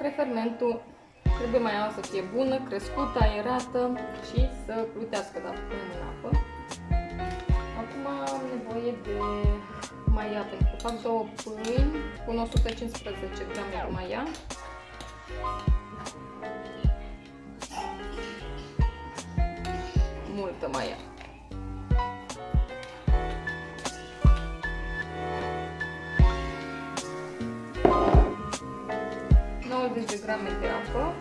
prefermentul trebuie mai să fie bună, crescută, aerată și să plutească dacă punem în apă. Acum am nevoie de maia pentru că fac două pâini cu 115 grame de maia. Multă maia. 90 de grame de apă.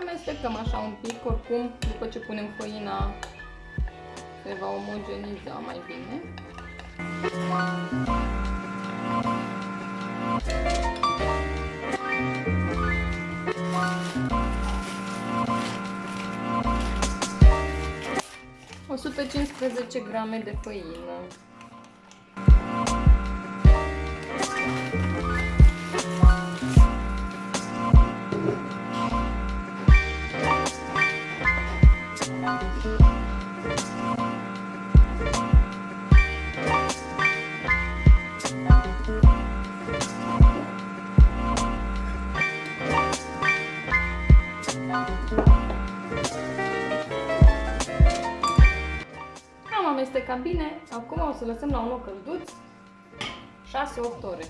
Amestecăm așa un pic, oricum, după ce punem făina, se va omogeniza mai bine. O 115 grame de făină. Amestecat bine. Acum o să lăsăm la un loc călduț 6-8 ore.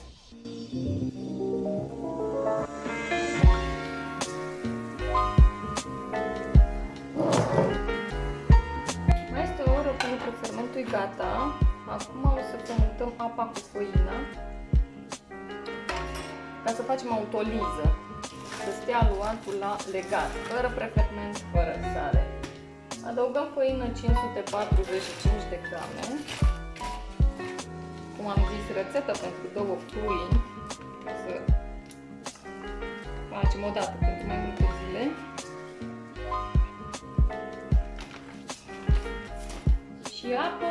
Mai este o oră până că fermentul e gata. Acum o să fermentăm apa cu făina ca să facem autoliză. Să stea aluatul la legat, fără preferment, fără sare. Adăugăm făină 545 de grame. Cum am zis, rețetă pentru două pâini. Să facem o dată pentru mai multe zile. Și apă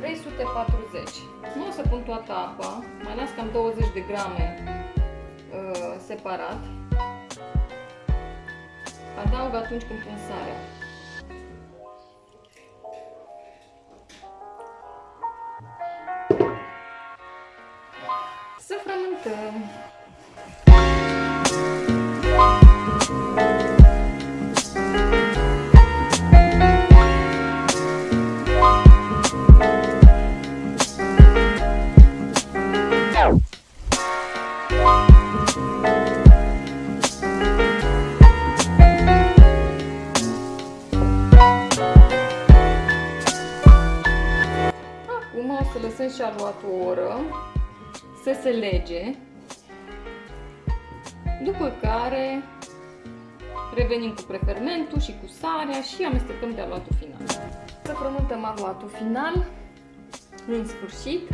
340. Nu o să pun toată apa, mai las cam 20 de grame uh, separat. Adaug atunci când pun sarea. Să lăsăm și aluatul o oră să se lege, după care revenim cu prefermentul și cu sarea și amestecăm de aluatul final. Să frământăm aluatul final, în sfârșit.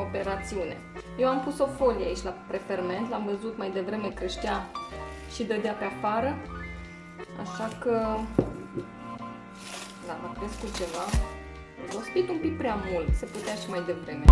Operațiune. Eu am pus o folie aici la preferment, l-am văzut mai devreme creștea și dădea pe afară. Așa că, da, a crescut ceva. Rospit un pic prea mult, se putea și mai devreme.